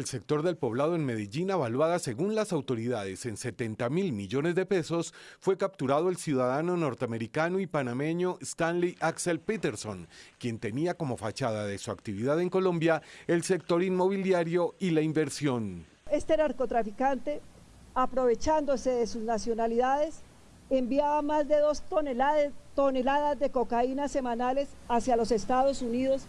El sector del poblado en Medellín, avaluada según las autoridades en 70 mil millones de pesos, fue capturado el ciudadano norteamericano y panameño Stanley Axel Peterson, quien tenía como fachada de su actividad en Colombia el sector inmobiliario y la inversión. Este narcotraficante, aprovechándose de sus nacionalidades, enviaba más de dos toneladas, toneladas de cocaína semanales hacia los Estados Unidos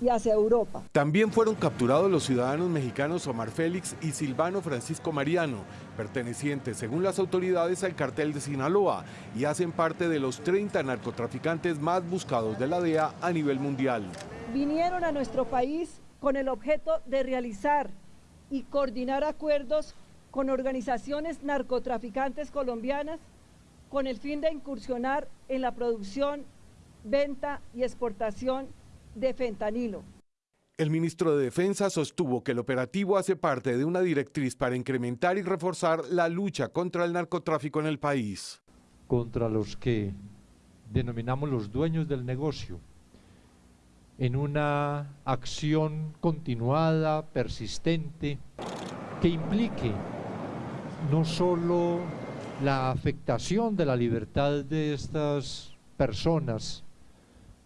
y hacia Europa. También fueron capturados los ciudadanos mexicanos Omar Félix y Silvano Francisco Mariano, pertenecientes según las autoridades al cartel de Sinaloa y hacen parte de los 30 narcotraficantes más buscados de la DEA a nivel mundial. Vinieron a nuestro país con el objeto de realizar y coordinar acuerdos con organizaciones narcotraficantes colombianas con el fin de incursionar en la producción, venta y exportación de fentanilo. El ministro de Defensa sostuvo que el operativo hace parte de una directriz para incrementar y reforzar la lucha contra el narcotráfico en el país. Contra los que denominamos los dueños del negocio, en una acción continuada, persistente, que implique no solo la afectación de la libertad de estas personas,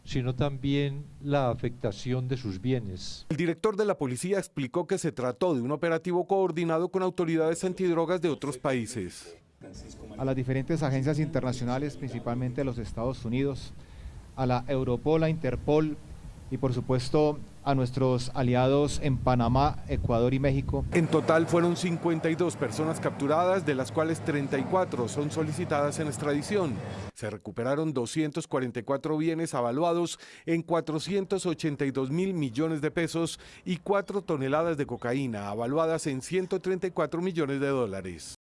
sino también la afectación de sus bienes. El director de la policía explicó que se trató de un operativo coordinado con autoridades antidrogas de otros países. A las diferentes agencias internacionales, principalmente de los Estados Unidos, a la Europol, a Interpol, y por supuesto a nuestros aliados en Panamá, Ecuador y México. En total fueron 52 personas capturadas, de las cuales 34 son solicitadas en extradición. Se recuperaron 244 bienes avaluados en 482 mil millones de pesos y 4 toneladas de cocaína avaluadas en 134 millones de dólares.